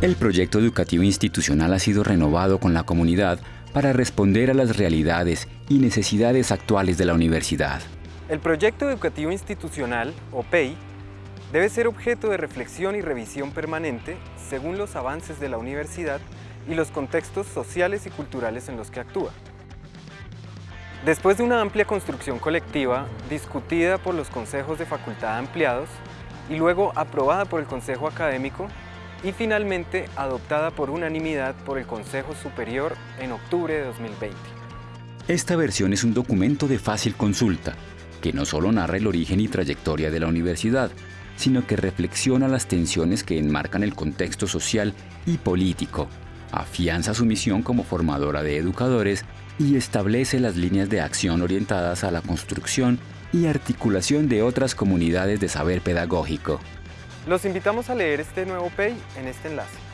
El proyecto educativo institucional ha sido renovado con la comunidad para responder a las realidades y necesidades actuales de la universidad. El proyecto educativo institucional, o PEI, debe ser objeto de reflexión y revisión permanente según los avances de la universidad y los contextos sociales y culturales en los que actúa. Después de una amplia construcción colectiva, discutida por los consejos de facultad ampliados y luego aprobada por el Consejo Académico, y finalmente adoptada por unanimidad por el Consejo Superior en octubre de 2020. Esta versión es un documento de fácil consulta, que no solo narra el origen y trayectoria de la universidad, sino que reflexiona las tensiones que enmarcan el contexto social y político, afianza su misión como formadora de educadores y establece las líneas de acción orientadas a la construcción y articulación de otras comunidades de saber pedagógico. Los invitamos a leer este nuevo PEI en este enlace.